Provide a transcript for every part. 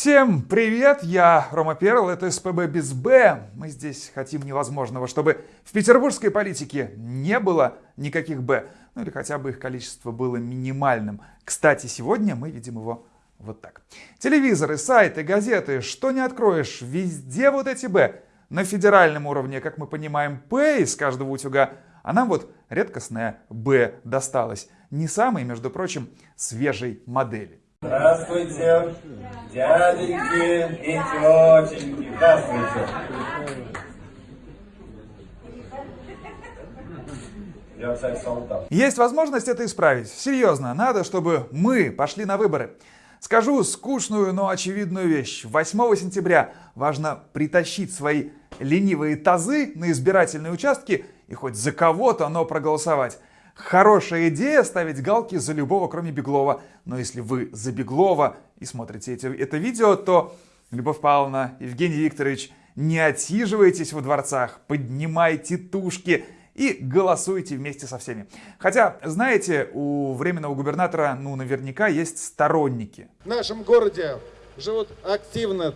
Всем привет, я Рома Перл, это СПБ без Б. Мы здесь хотим невозможного, чтобы в петербургской политике не было никаких Б, ну или хотя бы их количество было минимальным. Кстати, сегодня мы видим его вот так. Телевизоры, сайты, газеты, что не откроешь, везде вот эти Б. На федеральном уровне, как мы понимаем, П из каждого утюга, а нам вот редкостная Б досталась. Не самой, между прочим, свежей модели. Здравствуйте, дяденьки и тетеньки. Здравствуйте. Есть возможность это исправить. Серьезно, надо, чтобы мы пошли на выборы. Скажу скучную, но очевидную вещь. 8 сентября важно притащить свои ленивые тазы на избирательные участки и хоть за кого-то, но проголосовать. Хорошая идея ставить галки за любого, кроме Беглова. Но если вы за Беглова и смотрите эти, это видео, то, Любовь Павловна, Евгений Викторович, не отсиживайтесь во дворцах, поднимайте тушки и голосуйте вместе со всеми. Хотя, знаете, у временного губернатора, ну, наверняка есть сторонники. В нашем городе живут активные,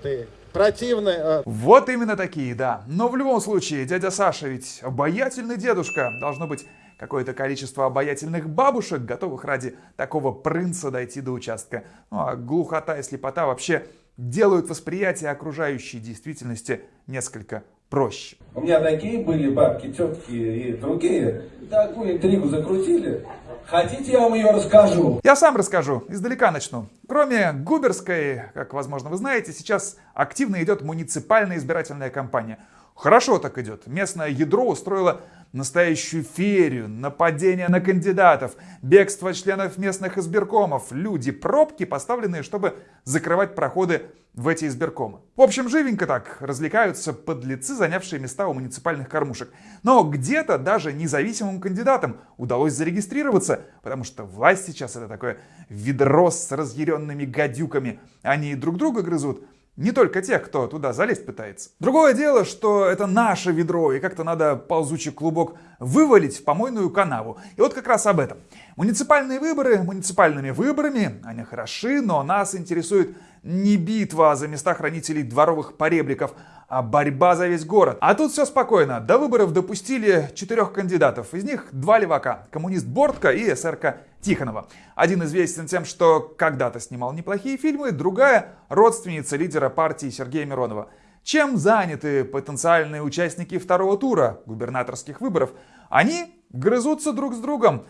противные. э, Вот именно такие, да. Но в любом случае, дядя Саша ведь обаятельный дедушка. Должно быть какое-то количество обаятельных бабушек, готовых ради такого принца дойти до участка. Ну а глухота и слепота вообще делают восприятие окружающей действительности несколько проще. У меня такие были бабки, тетки и другие. Такую интригу закрутили. Хотите, я вам ее расскажу? Я сам расскажу, издалека начну. Кроме Губерской, как возможно вы знаете, сейчас активно идет муниципальная избирательная кампания. Хорошо так идет. Местное ядро устроило настоящую ферию, нападение на кандидатов, бегство членов местных избиркомов, люди, пробки, поставленные, чтобы закрывать проходы в эти избиркомы. В общем, живенько так развлекаются подлецы, занявшие места у муниципальных кормушек. Но где-то даже независимым кандидатам удалось зарегистрироваться, потому что власть сейчас это такое ведро с разъяренными гадюками. Они друг друга грызут, не только тех, кто туда залезть пытается. Другое дело, что это наше ведро, и как-то надо ползучий клубок вывалить в помойную канаву. И вот как раз об этом. Муниципальные выборы муниципальными выборами, они хороши, но нас интересует не битва за места хранителей дворовых поребриков, а борьба за весь город. А тут все спокойно. До выборов допустили четырех кандидатов. Из них два левака. Коммунист Бортко и СРК Тихонова. Один известен тем, что когда-то снимал неплохие фильмы, другая – родственница лидера партии Сергея Миронова. Чем заняты потенциальные участники второго тура губернаторских выборов? Они грызутся друг с другом.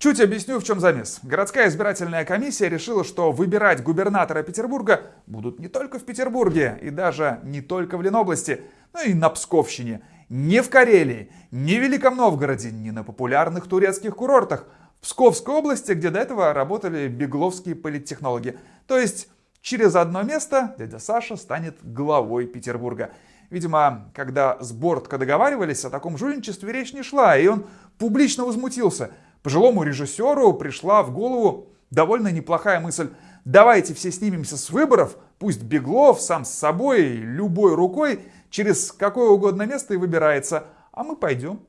Чуть объясню, в чем замес. Городская избирательная комиссия решила, что выбирать губернатора Петербурга будут не только в Петербурге и даже не только в Ленобласти, но и на Псковщине. Не в Карелии, не в Великом Новгороде, не на популярных турецких курортах. В Псковской области, где до этого работали бегловские политтехнологи. То есть через одно место дядя Саша станет главой Петербурга. Видимо, когда с Бортко договаривались, о таком жульничестве речь не шла, и он публично возмутился. Пожилому режиссеру пришла в голову довольно неплохая мысль. Давайте все снимемся с выборов, пусть Беглов сам с собой, любой рукой, через какое угодно место и выбирается, а мы пойдем.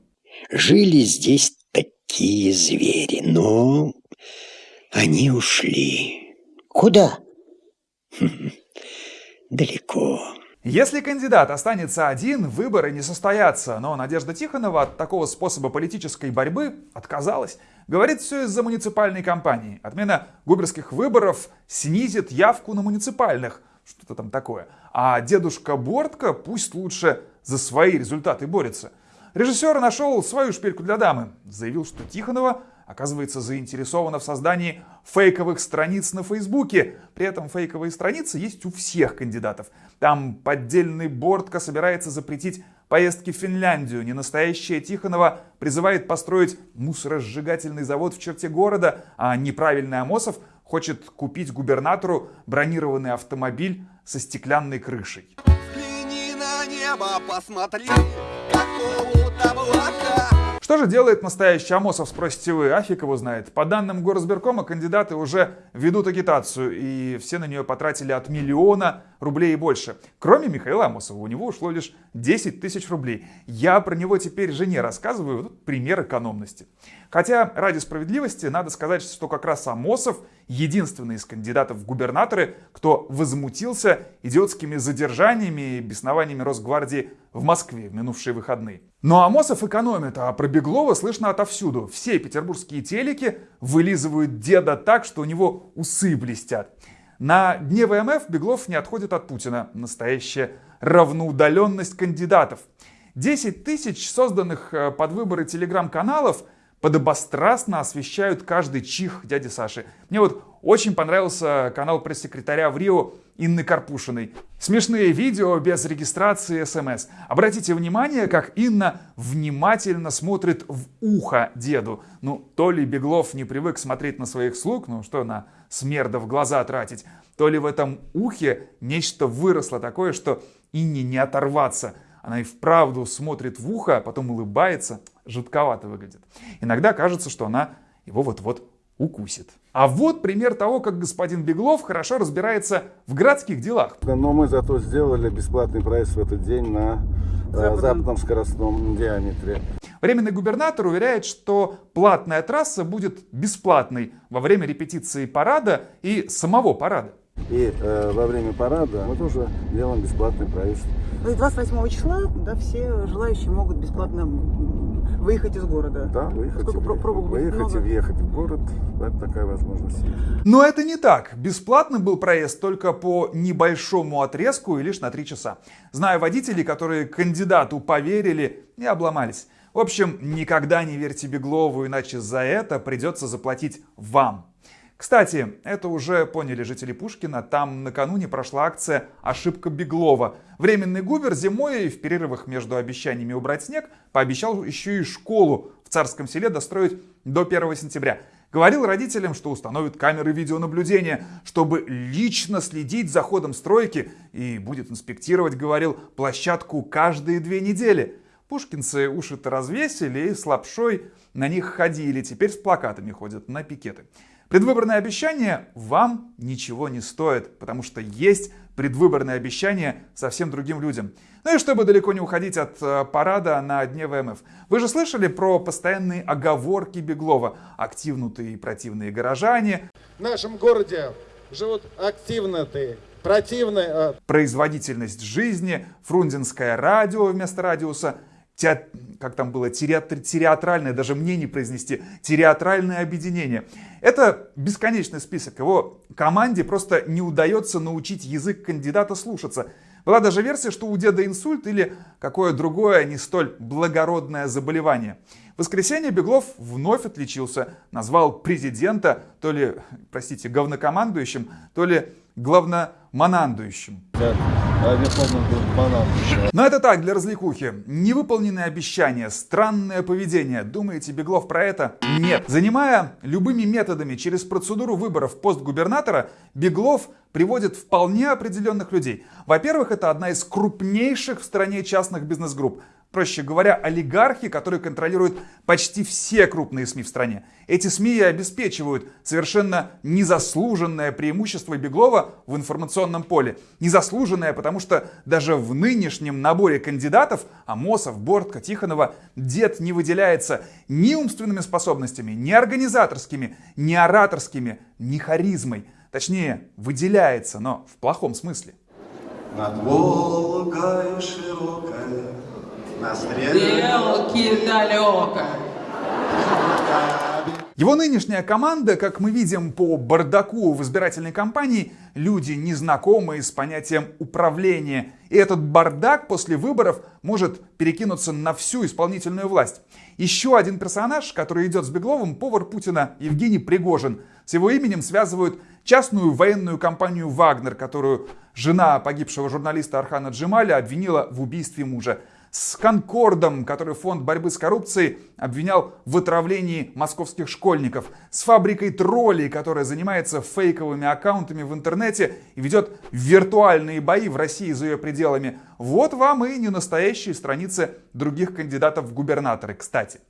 Жили здесь такие звери, но они ушли. Куда? Далеко. Если кандидат останется один, выборы не состоятся, но Надежда Тихонова от такого способа политической борьбы отказалась. Говорит, все из-за муниципальной кампании. Отмена губерских выборов снизит явку на муниципальных. Что-то там такое. А дедушка Бортко пусть лучше за свои результаты борется. Режиссер нашел свою шпильку для дамы. Заявил, что Тихонова оказывается заинтересована в создании фейковых страниц на Фейсбуке. При этом фейковые страницы есть у всех кандидатов. Там поддельный Бортко собирается запретить поездки в Финляндию. Ненастоящая Тихонова призывает построить мусоросжигательный завод в черте города, а неправильный Амосов хочет купить губернатору бронированный автомобиль со стеклянной крышей. Взгляни на небо, посмотри, какого облака. Что же делает настоящий Амосов, спросите вы, а фиг его знает. По данным Горосберкома, кандидаты уже ведут агитацию, и все на нее потратили от миллиона рублей и больше. Кроме Михаила Амосова, у него ушло лишь 10 тысяч рублей. Я про него теперь жене рассказываю, вот пример экономности. Хотя, ради справедливости, надо сказать, что как раз Амосов единственный из кандидатов в губернаторы, кто возмутился идиотскими задержаниями и беснованиями Росгвардии в Москве в минувшие выходные. Но Амосов экономит, а про Беглова слышно отовсюду. Все петербургские телеки вылизывают деда так, что у него усы блестят. На дне ВМФ Беглов не отходит от Путина. Настоящая равноудаленность кандидатов. 10 тысяч созданных э, под выборы телеграм-каналов подобострастно освещают каждый чих дяди Саши. Мне вот очень понравился канал пресс-секретаря в Рио Инны Карпушиной. Смешные видео без регистрации смс. Обратите внимание, как Инна внимательно смотрит в ухо деду. Ну, то ли Беглов не привык смотреть на своих слуг, ну что на смерда в глаза тратить, то ли в этом ухе нечто выросло такое, что Инне не оторваться. Она и вправду смотрит в ухо, а потом улыбается. Жутковато выглядит. Иногда кажется, что она его вот-вот укусит. А вот пример того, как господин Беглов хорошо разбирается в городских делах. Но мы зато сделали бесплатный проезд в этот день на э, западном, западном скоростном диаметре. Временный губернатор уверяет, что платная трасса будет бесплатной во время репетиции парада и самого парада. И э, во время парада мы тоже делаем бесплатный проезд. То есть 28 числа да, все желающие могут бесплатно выехать из города. Да, выехать, Сколько и, пробок выехать много? и въехать в город. Это такая возможность. Но это не так. Бесплатный был проезд только по небольшому отрезку и лишь на 3 часа. Знаю водителей, которые кандидату поверили и обломались. В общем, никогда не верьте Беглову, иначе за это придется заплатить вам. Кстати, это уже поняли жители Пушкина. Там накануне прошла акция «Ошибка Беглова». Временный губер зимой в перерывах между обещаниями убрать снег пообещал еще и школу в Царском селе достроить до 1 сентября. Говорил родителям, что установит камеры видеонаблюдения, чтобы лично следить за ходом стройки и будет инспектировать, говорил, площадку каждые две недели. Пушкинцы уши-то развесили и с лапшой на них ходили, теперь с плакатами ходят на пикеты. Предвыборные обещания вам ничего не стоят, потому что есть предвыборные обещания совсем другим людям. Ну и чтобы далеко не уходить от э, парада на дне ВМФ. Вы же слышали про постоянные оговорки Беглова? Активнутые и противные горожане. В нашем городе живут активные, противные... а, Производительность жизни, фрунзенское радио вместо радиуса, теат... как там было, театр... театральное, даже мне не произнести, театральное объединение. Это бесконечный список. Его команде просто не удается научить язык кандидата слушаться. Была даже версия, что у деда инсульт или какое другое не столь благородное заболевание. В воскресенье Беглов вновь отличился, назвал президента то ли, простите, говнокомандующим, то ли главноманандующим. А Банан. Но это так, для развлекухи. Невыполненные обещания, странное поведение. Думаете, Беглов про это? Нет. Занимая любыми методами через процедуру выборов пост губернатора, Беглов приводит вполне определенных людей. Во-первых, это одна из крупнейших в стране частных бизнес-групп. Проще говоря, олигархи, которые контролируют почти все крупные СМИ в стране. Эти СМИ и обеспечивают совершенно незаслуженное преимущество Беглова в информационном поле. Незаслуженное, потому что даже в нынешнем наборе кандидатов Амосов, Бортко, Тихонова дед не выделяется ни умственными способностями, ни организаторскими, ни ораторскими, ни харизмой. Точнее, выделяется, но в плохом смысле. Над Волгой широкая, на Стрелки далеко. Его нынешняя команда, как мы видим по бардаку в избирательной кампании, люди, незнакомые с понятием управления. И этот бардак после выборов может перекинуться на всю исполнительную власть. Еще один персонаж, который идет с Бегловым, повар Путина Евгений Пригожин. С его именем связывают частную военную компанию «Вагнер», которую жена погибшего журналиста Архана Джемаля обвинила в убийстве мужа с Конкордом, который фонд борьбы с коррупцией обвинял в отравлении московских школьников, с фабрикой троллей, которая занимается фейковыми аккаунтами в интернете и ведет виртуальные бои в России за ее пределами. Вот вам и не настоящие страницы других кандидатов в губернаторы, кстати.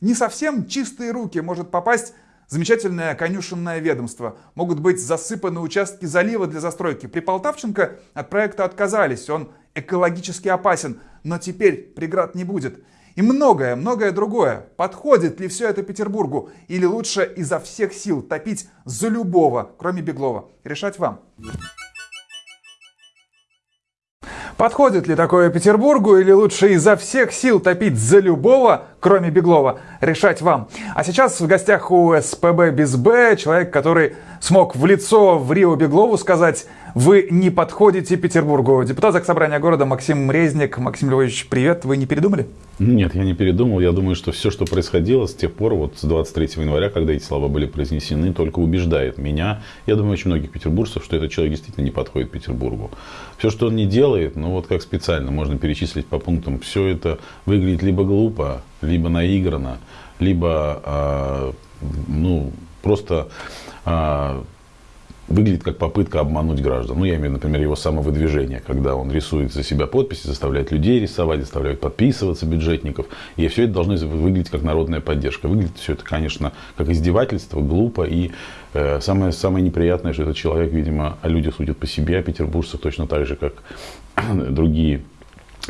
не совсем чистые руки может попасть замечательное конюшенное ведомство. Могут быть засыпаны участки залива для застройки. При Полтавченко от проекта отказались, он экологически опасен, но теперь преград не будет. И многое, многое другое. Подходит ли все это Петербургу? Или лучше изо всех сил топить за любого, кроме Беглова? Решать вам. Подходит ли такое Петербургу или лучше изо всех сил топить за любого, кроме Беглова? Решать вам. А сейчас в гостях у СПБ без Б человек, который смог в лицо в Рио Беглову сказать «Вы не подходите Петербургу». Депутат Заксобрания города Максим Резник. Максим Львович, привет. Вы не передумали? Нет, я не передумал. Я думаю, что все, что происходило с тех пор, вот с 23 января, когда эти слова были произнесены, только убеждает меня, я думаю, очень многих петербуржцев, что этот человек действительно не подходит Петербургу. Все, что он не делает, ну вот как специально, можно перечислить по пунктам, все это выглядит либо глупо, либо наигранно, либо а, ну, просто а, выглядит как попытка обмануть граждан. Ну, я имею, например, его самовыдвижение, когда он рисует за себя подписи, заставляет людей рисовать, заставляет подписываться бюджетников. И все это должно выглядеть как народная поддержка. Выглядит все это, конечно, как издевательство, глупо. И э, самое, самое неприятное, что этот человек, видимо, о людях судит по себе, о петербуржцах точно так же, как другие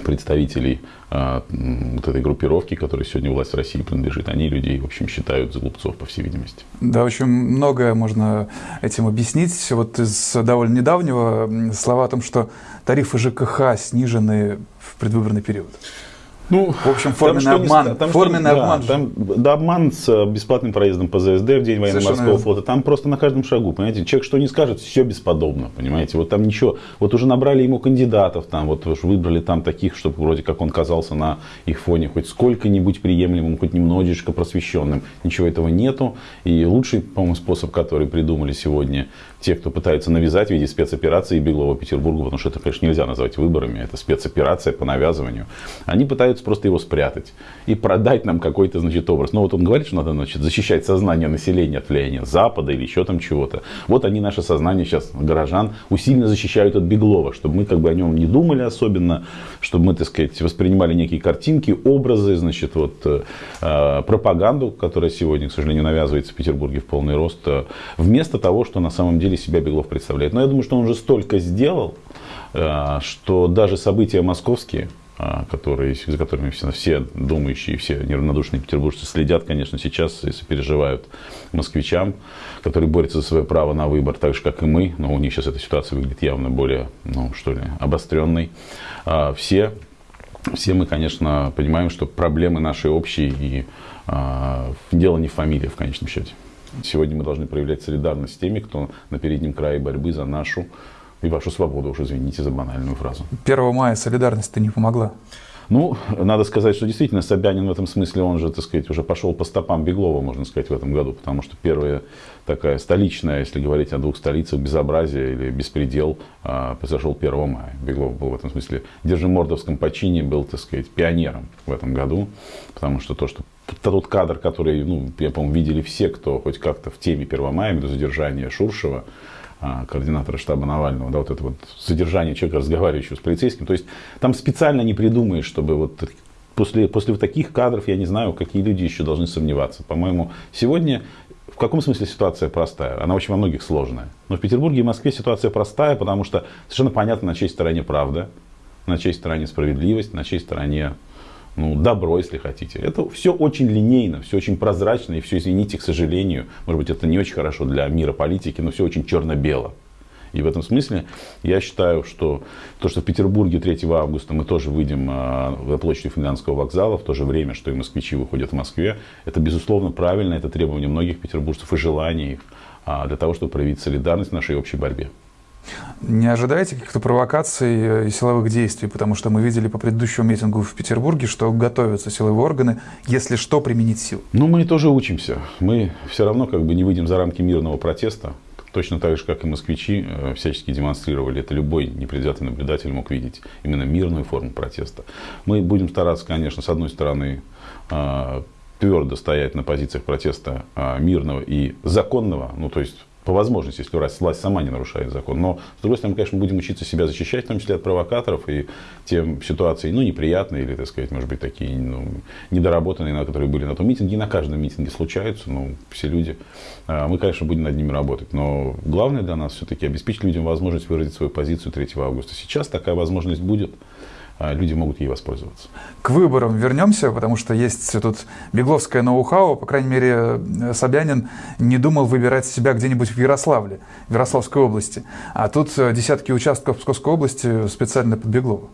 представителей а, вот этой группировки, которой сегодня власть в России принадлежит, они людей, в общем, считают за глупцов, по всей видимости. Да, очень многое можно этим объяснить. Вот из довольно недавнего слова о том, что тарифы ЖКХ снижены в предвыборный период. Ну, в общем, форменный обман. Там, форменный что, обман. Да, там, да, обман с э, бесплатным проездом по ЗСД в день военно-морского флота. Там просто на каждом шагу, понимаете, человек что не скажет, все бесподобно, понимаете. Вот там ничего. Вот уже набрали ему кандидатов, там вот уж выбрали там таких, чтобы вроде как он казался на их фоне хоть сколько-нибудь приемлемым, хоть немножечко просвещенным. Ничего этого нету. И лучший, по-моему, способ, который придумали сегодня те, кто пытается навязать в виде спецоперации Беглова Петербургу, потому что это, конечно, нельзя назвать выборами, это спецоперация по навязыванию. Они пытаются просто его спрятать и продать нам какой-то, значит, образ. Но вот он говорит, что надо, значит, защищать сознание населения от влияния Запада или еще там чего-то. Вот они наше сознание сейчас, горожан, усиленно защищают от Беглова, чтобы мы как бы о нем не думали особенно, чтобы мы, так сказать, воспринимали некие картинки, образы, значит, вот э, пропаганду, которая сегодня, к сожалению, навязывается в Петербурге в полный рост, э, вместо того, что на самом деле деле себя Беглов представляет. Но я думаю, что он уже столько сделал, э, что даже события московские, э, которые, за которыми все, все думающие, все неравнодушные петербуржцы следят, конечно, сейчас, если переживают москвичам, которые борются за свое право на выбор, так же, как и мы, но у них сейчас эта ситуация выглядит явно более, ну, что ли, обостренной. А, все, все мы, конечно, понимаем, что проблемы наши общие, и а, дело не в фамилии, в конечном счете. Сегодня мы должны проявлять солидарность с теми, кто на переднем крае борьбы за нашу и вашу свободу, уж извините за банальную фразу. 1 мая солидарность-то не помогла. Ну, надо сказать, что действительно Собянин в этом смысле, он же, так сказать, уже пошел по стопам Беглова, можно сказать, в этом году, потому что первая такая столичная, если говорить о двух столицах, безобразие или беспредел а, произошел 1 мая. Беглов был в этом смысле Держимордовском почине, был, так сказать, пионером в этом году, потому что то, что тот кадр, который, ну, я, по-моему, видели все, кто хоть как-то в теме 1 мая, до задержания Шуршева, а, координатора штаба Навального, да, вот это вот задержание человека, разговаривающего с полицейским. То есть там специально не придумаешь, чтобы вот после, после таких кадров, я не знаю, какие люди еще должны сомневаться. По-моему, сегодня в каком смысле ситуация простая? Она очень во многих сложная. Но в Петербурге и Москве ситуация простая, потому что совершенно понятно, на чьей стороне правда, на чьей стороне справедливость, на чьей стороне ну, добро, если хотите. Это все очень линейно, все очень прозрачно, и все, извините, к сожалению, может быть, это не очень хорошо для мира политики, но все очень черно-бело. И в этом смысле я считаю, что то, что в Петербурге 3 августа мы тоже выйдем на площадь Финляндского вокзала, в то же время, что и москвичи выходят в Москве, это безусловно правильно, это требование многих петербуржцев и желание их а, для того, чтобы проявить солидарность в нашей общей борьбе. Не ожидаете каких-то провокаций э, и силовых действий, потому что мы видели по предыдущему митингу в Петербурге, что готовятся силовые органы, если что, применить сил. Ну, мы тоже учимся. Мы все равно как бы не выйдем за рамки мирного протеста. Точно так же, как и москвичи э, всячески демонстрировали, это любой непредвзятый наблюдатель мог видеть именно мирную форму протеста. Мы будем стараться, конечно, с одной стороны, э, твердо стоять на позициях протеста мирного и законного, ну то есть по возможности, если власть, власть сама не нарушает закон. Но, с другой стороны, мы, конечно, будем учиться себя защищать, в том числе от провокаторов и тем ситуаций, ну, неприятные или, так сказать, может быть, такие ну, недоработанные, которые были на том митинге. И на каждом митинге случаются, ну, все люди. А, мы, конечно, будем над ними работать. Но главное для нас все-таки обеспечить людям возможность выразить свою позицию 3 августа. Сейчас такая возможность будет. А, люди могут ей воспользоваться. К выборам вернемся, потому что есть тут бегловское ноу-хау. По крайней мере, Собянин не думал выбирать себя где-нибудь в Ярославле, в Ярославской области. А тут десятки участков Псковской области специально под Беглова.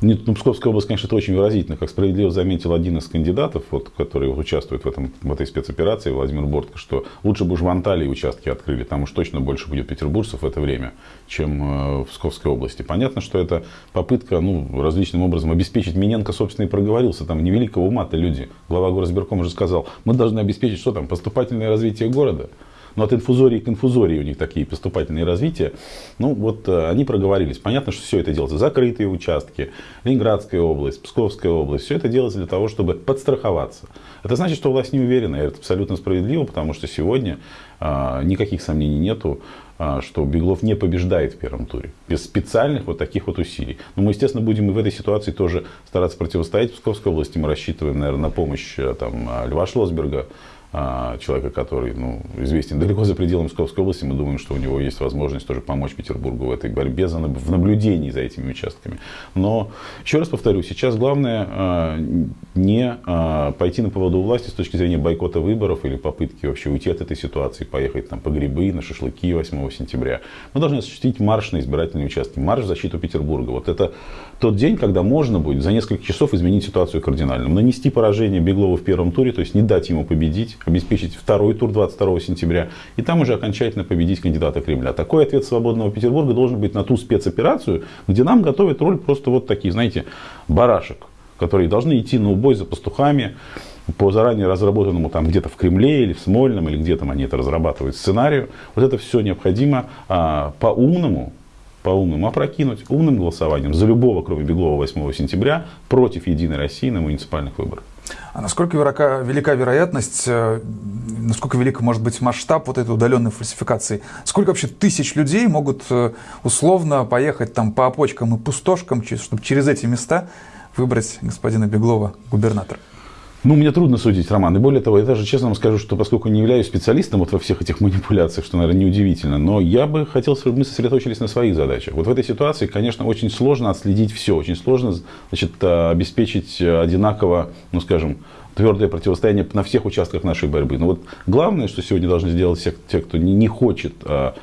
Нет, ну, Псковская область, конечно, это очень выразительно. Как справедливо заметил один из кандидатов, вот, который участвует в, этом, в этой спецоперации, Владимир Бортко, что лучше бы уж в Анталии участки открыли, там уж точно больше будет петербуржцев в это время, чем э, в Псковской области. Понятно, что это попытка ну, различным образом обеспечить. Миненко, собственно, и проговорился. Там невеликого ума-то люди. Глава горосберкома уже сказал, мы должны обеспечить, что там, поступательное развитие города. Но от инфузории к инфузории у них такие поступательные развития. Ну, вот э, они проговорились. Понятно, что все это делается. Закрытые участки, Ленинградская область, Псковская область. Все это делается для того, чтобы подстраховаться. Это значит, что власть не уверена. И это абсолютно справедливо, потому что сегодня а, никаких сомнений нету а, что Беглов не побеждает в первом туре. Без специальных вот таких вот усилий. Но мы, естественно, будем и в этой ситуации тоже стараться противостоять Псковской области. Мы рассчитываем, наверное, на помощь э, там, Льва Шлосберга, человека, который ну, известен далеко за пределами Псковской области, мы думаем, что у него есть возможность тоже помочь Петербургу в этой борьбе, за, в наблюдении за этими участками. Но, еще раз повторю, сейчас главное а, не а, пойти на поводу власти с точки зрения бойкота выборов или попытки вообще уйти от этой ситуации, поехать там по грибы, на шашлыки 8 сентября. Мы должны осуществить марш на избирательные участки, марш в защиту Петербурга. Вот это тот день, когда можно будет за несколько часов изменить ситуацию кардинально. Нанести поражение Беглову в первом туре, то есть не дать ему победить, обеспечить второй тур 22 сентября, и там уже окончательно победить кандидата Кремля. Такой ответ свободного Петербурга должен быть на ту спецоперацию, где нам готовят роль просто вот такие, знаете, барашек, которые должны идти на убой за пастухами, по заранее разработанному там где-то в Кремле или в Смольном, или где там они это разрабатывают сценарию. Вот это все необходимо а, по-умному, по-умному опрокинуть умным голосованием за любого, кроме Беглова 8 сентября, против Единой России на муниципальных выборах. А насколько велика, велика вероятность, э, насколько велик может быть масштаб вот этой удаленной фальсификации? Сколько вообще тысяч людей могут э, условно поехать там по опочкам и пустошкам, чтобы через эти места выбрать господина Беглова губернатора? Ну, мне трудно судить, Роман. И более того, я даже честно вам скажу, что поскольку не являюсь специалистом вот во всех этих манипуляциях, что, наверное, неудивительно, но я бы хотел, чтобы мы сосредоточились на своих задачах. Вот в этой ситуации, конечно, очень сложно отследить все, очень сложно значит, э, обеспечить одинаково, ну, скажем, твердое противостояние на всех участках нашей борьбы. Но вот главное, что сегодня должны сделать все, те, кто не, хочет, а,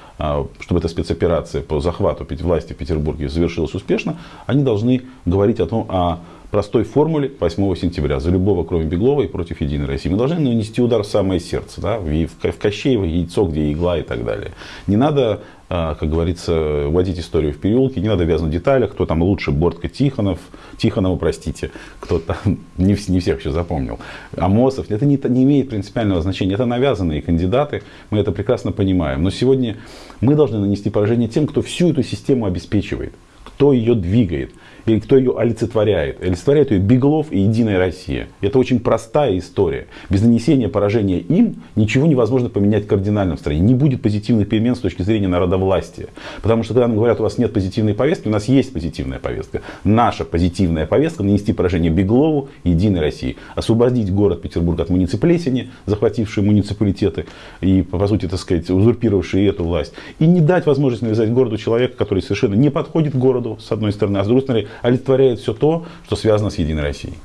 чтобы эта спецоперация по захвату власти в Петербурге завершилась успешно, они должны говорить о том, о простой формуле 8 сентября за любого, кроме Беглова и против Единой России. Мы должны нанести удар в самое сердце, да, в, в Кощеево яйцо, где игла и так далее. Не надо, а, как говорится, вводить историю в переулке, не надо вязнуть в деталях, кто там лучше, Бортко Тихонов, Тихонова, простите, кто там, не, не всех еще запомнил, Амосов. Это не, не имеет принципиального значения, это навязанные кандидаты, мы это прекрасно понимаем. Но сегодня мы должны нанести поражение тем, кто всю эту систему обеспечивает, кто ее двигает или кто ее олицетворяет. Олицетворяет ее Беглов и Единая Россия. Это очень простая история. Без нанесения поражения им ничего невозможно поменять кардинально в стране. Не будет позитивных перемен с точки зрения народовластия. Потому что когда нам говорят, у вас нет позитивной повестки, у нас есть позитивная повестка. Наша позитивная повестка нанести поражение Беглову и Единой России. Освободить город Петербург от муниципалесени, захватившие муниципалитеты и, по сути, так сказать, узурпировавшие эту власть. И не дать возможность навязать городу человека, который совершенно не подходит городу, с одной стороны, а с другой стороны, олицетворяет все то, что связано с Единой Россией.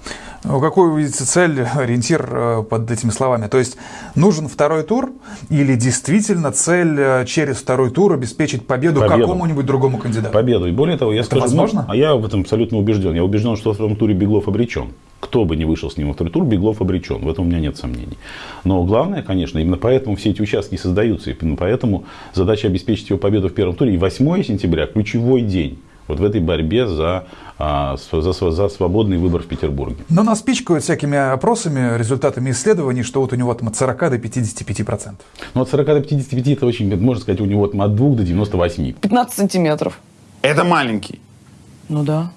Ну, какую вы видите цель, ориентир э, под этими словами? То есть нужен второй тур или действительно цель э, через второй тур обеспечить победу, победу. какому-нибудь другому кандидату? Победу. И более того, я Это скажу, возможно? Ну, а я в этом абсолютно убежден. Я убежден, что во втором туре Беглов обречен. Кто бы ни вышел с ним во второй тур, Беглов обречен. В этом у меня нет сомнений. Но главное, конечно, именно поэтому все эти участки создаются. И именно поэтому задача обеспечить его победу в первом туре. И 8 сентября ключевой день вот в этой борьбе за, а, за, за свободный выбор в Петербурге. Но нас пичкают всякими опросами, результатами исследований, что вот у него там от 40 до 55 процентов. Ну от 40 до 55 это очень, можно сказать, у него там от 2 до 98. 15 сантиметров. Это маленький. Ну да.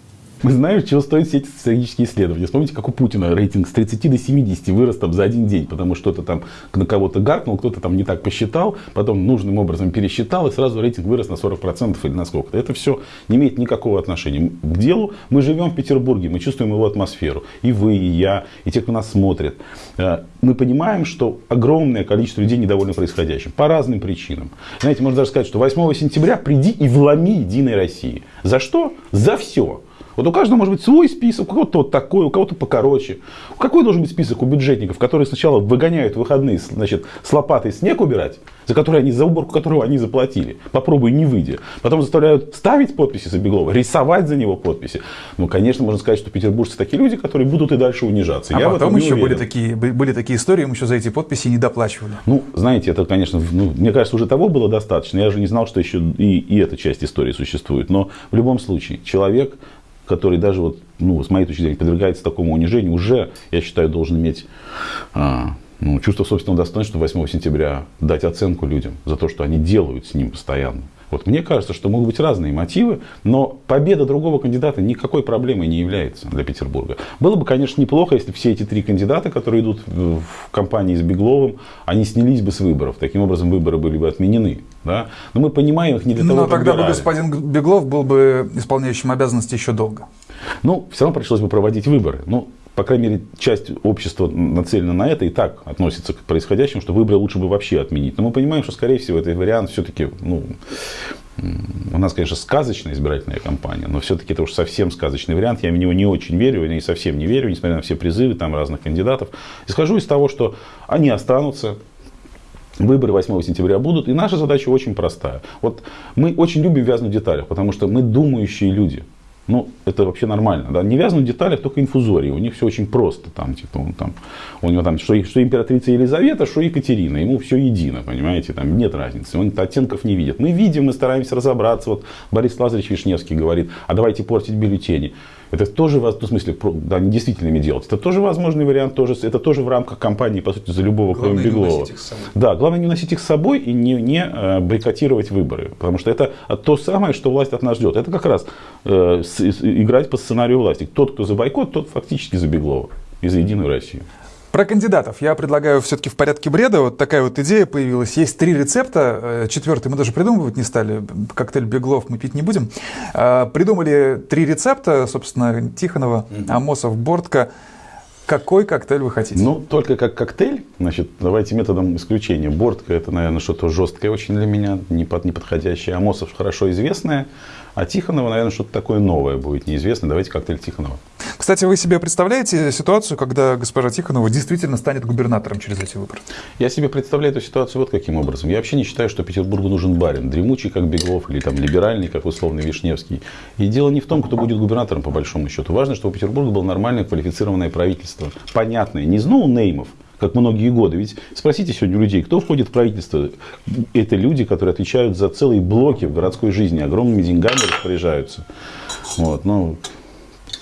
Мы знаем, чего стоят все эти социологические исследования. Вспомните, как у Путина рейтинг с 30 до 70 вырос там за один день, потому что кто-то там на кого-то гаркнул, кто-то там не так посчитал, потом нужным образом пересчитал, и сразу рейтинг вырос на 40% или на сколько-то. Это все не имеет никакого отношения к делу. Мы живем в Петербурге, мы чувствуем его атмосферу. И вы, и я, и те, кто нас смотрит. Э, мы понимаем, что огромное количество людей недовольны происходящим. По разным причинам. Знаете, можно даже сказать, что 8 сентября приди и вломи Единой России. За что? За все. Вот у каждого может быть свой список, у кого-то вот такой, у кого-то покороче. Какой должен быть список у бюджетников, которые сначала выгоняют выходные значит, с лопатой снег убирать, за который они, за уборку которого они заплатили. Попробуй не выйдя. Потом заставляют ставить подписи за Беглова, рисовать за него подписи. Ну, конечно, можно сказать, что петербуржцы такие люди, которые будут и дальше унижаться. А Я потом еще были такие, были такие истории, мы еще за эти подписи не доплачивали. Ну, знаете, это, конечно, ну, мне кажется, уже того было достаточно. Я же не знал, что еще и, и эта часть истории существует. Но в любом случае, человек который даже вот, ну, с моей точки зрения подвергается такому унижению, уже, я считаю, должен иметь а, ну, чувство собственного достоинства 8 сентября дать оценку людям за то, что они делают с ним постоянно. Вот мне кажется, что могут быть разные мотивы, но победа другого кандидата никакой проблемой не является для Петербурга. Было бы, конечно, неплохо, если все эти три кандидата, которые идут в компании с Бегловым, они снялись бы с выборов. Таким образом, выборы были бы отменены. Да? Но мы понимаем их не для того, Но тогда бы господин Беглов был бы исполняющим обязанности еще долго. Ну, все равно пришлось бы проводить выборы. Ну, по крайней мере, часть общества нацелена на это и так относится к происходящему, что выборы лучше бы вообще отменить. Но мы понимаем, что, скорее всего, этот вариант все-таки, ну, у нас, конечно, сказочная избирательная кампания, но все-таки это уж совсем сказочный вариант. Я в него не очень верю, и совсем не верю, несмотря на все призывы там разных кандидатов. Исхожу из того, что они останутся, Выборы 8 сентября будут, и наша задача очень простая. Вот мы очень любим вязнуть в деталях, потому что мы думающие люди. Ну, это вообще нормально. Да? Не вязнут в деталях только инфузории. У них все очень просто. Там, типа, он, там, у него там что, что императрица Елизавета, что Екатерина. Ему все едино, понимаете? Там нет разницы. Он оттенков не видит. Мы видим, мы стараемся разобраться. Вот Борис Лазаревич Вишневский говорит, а давайте портить бюллетени. Это тоже, ну, в смысле, да, не действительными делать. Это тоже возможный вариант, тоже, это тоже в рамках кампании, по сути, за любого, главное кроме Беглова. Да, главное не носить их с собой и не, не э, бойкотировать выборы. Потому что это то самое, что власть от нас ждет. Это как раз э, с, играть по сценарию власти. Тот, кто за бойкот, тот фактически за Беглова и за Единую Россию. Про кандидатов. Я предлагаю все-таки в порядке бреда. Вот такая вот идея появилась. Есть три рецепта. Э, четвертый мы даже придумывать не стали. Коктейль Беглов мы пить не будем. Э, придумали три рецепта, собственно, Тихонова, Амосов, Бортко. Какой коктейль вы хотите? Ну, только как коктейль. Значит, давайте методом исключения. Бортка это, наверное, что-то жесткое очень для меня, неподходящее. Амосов хорошо известное. А Тихонова, наверное, что-то такое новое будет, неизвестно. Давайте коктейль Тихонова. Кстати, вы себе представляете ситуацию, когда госпожа Тихонова действительно станет губернатором через эти выборы? Я себе представляю эту ситуацию вот каким образом. Я вообще не считаю, что Петербургу нужен барин, дремучий, как Беглов, или там либеральный, как условный Вишневский. И дело не в том, кто будет губернатором, по большому счету. Важно, чтобы у Петербурга было нормальное квалифицированное правительство. Понятное, не из ноунеймов, как многие годы. Ведь спросите сегодня людей, кто входит в правительство. Это люди, которые отвечают за целые блоки в городской жизни, огромными деньгами распоряжаются. Вот, ну,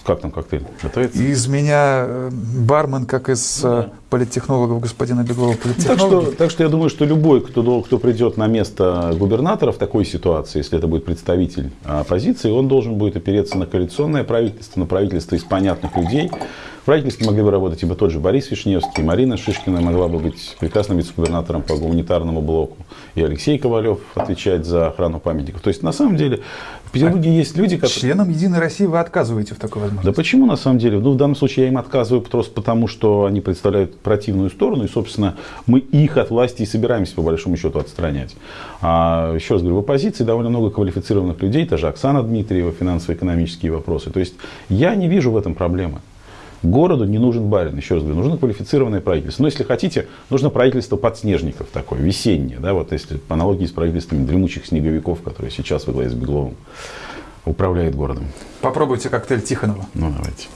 как там коктейль? Готовится? Из меня э, бармен, как из э, да. Политтехнологов господина Беглова. Так что, так что я думаю, что любой, кто, кто придет на место губернатора в такой ситуации, если это будет представитель оппозиции, он должен будет опереться на коалиционное правительство, на правительство из понятных людей, в правительстве могли бы работать ибо тот же Борис Вишневский, Марина Шишкина могла бы быть прекрасным вице-губернатором по гуманитарному блоку, и Алексей Ковалев отвечать за охрану памятников. То есть, на самом деле, в Петербурге а есть люди, которые... Членам Единой России вы отказываете в такой возможности? Да почему, на самом деле? Ну, в данном случае я им отказываю просто потому, что они представляют противную сторону, и, собственно, мы их от власти и собираемся, по большому счету, отстранять. А, еще раз говорю, в оппозиции довольно много квалифицированных людей, та же Оксана Дмитриева, финансово-экономические вопросы. То есть, я не вижу в этом проблемы. Городу не нужен барин, еще раз говорю, нужно квалифицированное правительство. Но если хотите, нужно правительство подснежников такое, весеннее, да, вот если по аналогии с правительствами дремучих снеговиков, которые сейчас во главе с Бегловым управляют городом. Попробуйте коктейль Тихонова. Ну, давайте.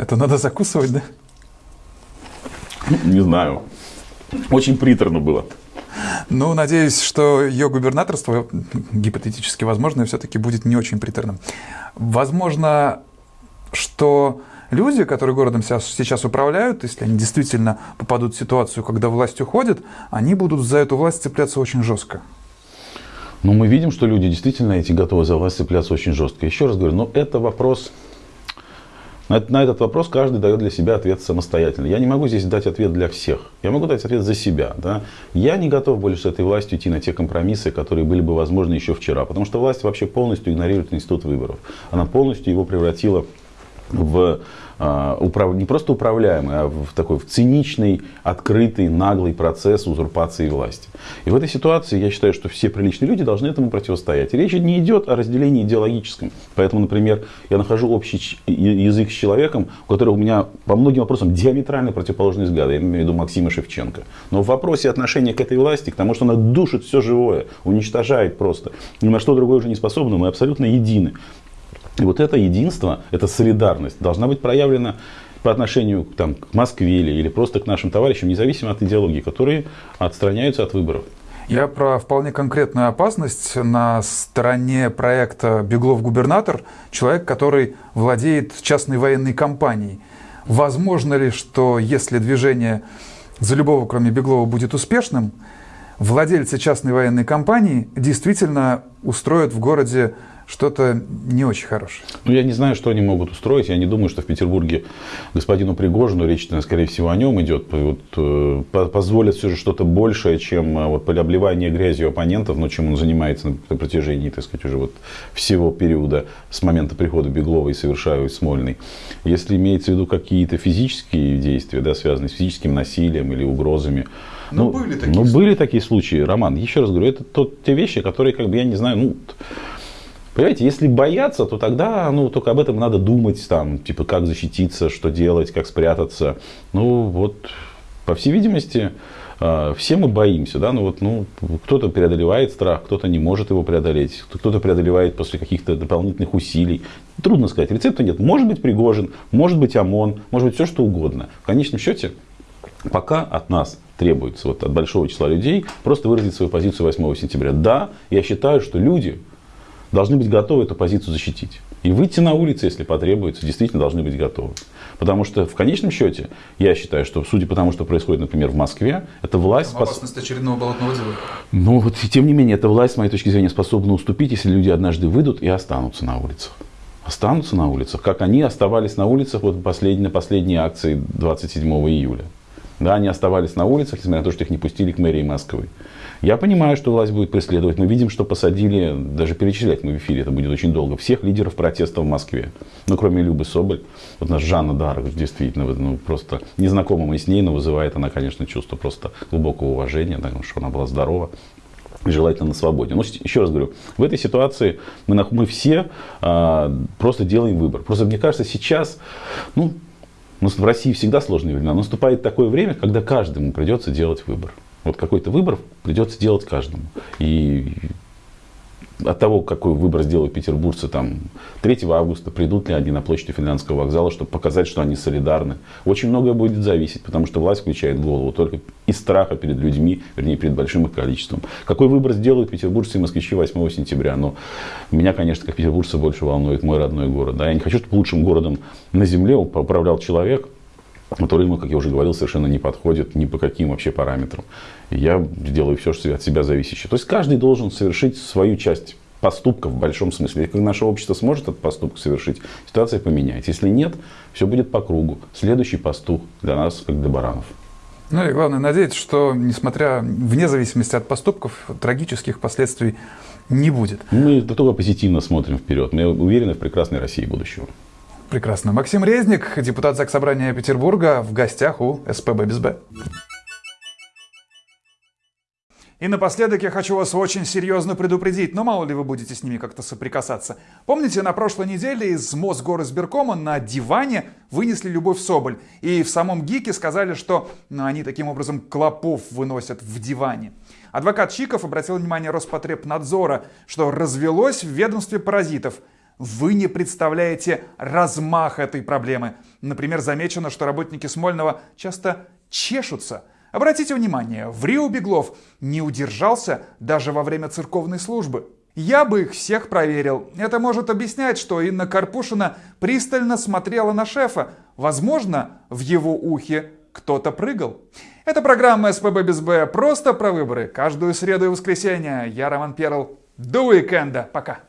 Это надо закусывать, да? Не знаю. Очень приторно было. Ну, надеюсь, что ее губернаторство, гипотетически возможно, все-таки будет не очень приторным. Возможно, что люди, которые городом сейчас управляют, если они действительно попадут в ситуацию, когда власть уходит, они будут за эту власть цепляться очень жестко. Но мы видим, что люди действительно эти готовы за власть цепляться очень жестко. Еще раз говорю, но это вопрос на, на этот вопрос каждый дает для себя ответ самостоятельно. Я не могу здесь дать ответ для всех. Я могу дать ответ за себя. Да? Я не готов больше с этой властью идти на те компромиссы, которые были бы возможны еще вчера. Потому что власть вообще полностью игнорирует институт выборов. Она полностью его превратила в а, не просто управляемый, а в такой в циничный, открытый, наглый процесс узурпации власти. И в этой ситуации я считаю, что все приличные люди должны этому противостоять. И речь не идет о разделении идеологическом. Поэтому, например, я нахожу общий язык с человеком, у которого у меня по многим вопросам диаметрально противоположные взгляды. Я имею в виду Максима Шевченко. Но в вопросе отношения к этой власти, к тому, что она душит все живое, уничтожает просто, ни на что другое уже не способна, мы абсолютно едины. И вот это единство, эта солидарность должна быть проявлена по отношению там, к Москве или, или просто к нашим товарищам, независимо от идеологии, которые отстраняются от выборов. Я про вполне конкретную опасность на стороне проекта «Беглов-губернатор» человек, который владеет частной военной компанией. Возможно ли, что если движение за любого, кроме Беглова, будет успешным, владельцы частной военной компании действительно устроят в городе что-то не очень хорошее. Ну, я не знаю, что они могут устроить. Я не думаю, что в Петербурге господину Пригожину, речь, скорее всего, о нем идет, вот, э, позволят все же что-то большее, чем э, вот, обливание грязью оппонентов, но чем он занимается на протяжении, так сказать, уже вот всего периода с момента прихода Беглова и совершают Смольный. Если имеется в виду какие-то физические действия, да, связанные с физическим насилием или угрозами, но ну, были такие ну, случаи. были такие случаи, Роман. Еще раз говорю, это тот, те вещи, которые, как бы, я не знаю, ну, Понимаете, если бояться, то тогда ну, только об этом надо думать, там, типа, как защититься, что делать, как спрятаться. Ну, вот, по всей видимости, а, все мы боимся, да, ну вот, ну, кто-то преодолевает страх, кто-то не может его преодолеть, кто-то преодолевает после каких-то дополнительных усилий. Трудно сказать, рецепта нет. Может быть Пригожин, может быть ОМОН, может быть все что угодно. В конечном счете, пока от нас требуется, вот от большого числа людей, просто выразить свою позицию 8 сентября. Да, я считаю, что люди, должны быть готовы эту позицию защитить. И выйти на улицы, если потребуется, действительно должны быть готовы. Потому что в конечном счете, я считаю, что судя по тому, что происходит, например, в Москве, это власть... Там опасность спос... очередного болотного дела. Ну вот, тем не менее, эта власть, с моей точки зрения, способна уступить, если люди однажды выйдут и останутся на улицах. Останутся на улицах, как они оставались на улицах вот последней, на последней акции 27 июля. Да, они оставались на улицах, несмотря на то, что их не пустили к мэрии Москвы. Я понимаю, что власть будет преследовать. Мы видим, что посадили, даже перечислять мы в эфире, это будет очень долго, всех лидеров протеста в Москве. Ну, кроме Любы Соболь. Вот наша Жанна Дарок, действительно, ну, просто незнакома мы с ней, но вызывает она, конечно, чувство просто глубокого уважения, потому что она была здорова желательно на свободе. Но еще раз говорю, в этой ситуации мы, мы все а, просто делаем выбор. Просто мне кажется, сейчас, ну, в России всегда сложные времена, наступает такое время, когда каждому придется делать выбор. Вот какой-то выбор придется делать каждому. И от того, какой выбор сделают петербуржцы там 3 августа, придут ли они на площадь Финляндского вокзала, чтобы показать, что они солидарны. Очень многое будет зависеть, потому что власть включает голову только из страха перед людьми, вернее, перед большим их количеством. Какой выбор сделают петербуржцы и москвичи 8 сентября? Но меня, конечно, как петербуржца больше волнует мой родной город. Да? Я не хочу, чтобы лучшим городом на земле управлял человек, который ему, как я уже говорил, совершенно не подходит ни по каким вообще параметрам. Я делаю все, что от себя зависящее. То есть каждый должен совершить свою часть поступка в большом смысле. Если наше общество сможет этот поступок совершить, ситуация поменяется. Если нет, все будет по кругу. Следующий пастух для нас, как для баранов. Ну и главное надеяться, что, несмотря, вне зависимости от поступков, трагических последствий не будет. Мы только позитивно смотрим вперед. Мы уверены в прекрасной России будущего. Прекрасно. Максим Резник, депутат Заксобрания Петербурга, в гостях у СПБ без Б. И напоследок я хочу вас очень серьезно предупредить, но мало ли вы будете с ними как-то соприкасаться. Помните, на прошлой неделе из Мосгоризбиркома на диване вынесли Любовь Соболь. И в самом ГИКе сказали, что ну, они таким образом клопов выносят в диване. Адвокат Чиков обратил внимание Роспотребнадзора, что развелось в ведомстве паразитов – вы не представляете размах этой проблемы. Например, замечено, что работники Смольного часто чешутся. Обратите внимание, в Рио Беглов не удержался даже во время церковной службы. Я бы их всех проверил. Это может объяснять, что Инна Карпушина пристально смотрела на шефа. Возможно, в его ухе кто-то прыгал. Это программа СПБ без Б. Просто про выборы. Каждую среду и воскресенье. Я Роман Перл. До уикенда. Пока.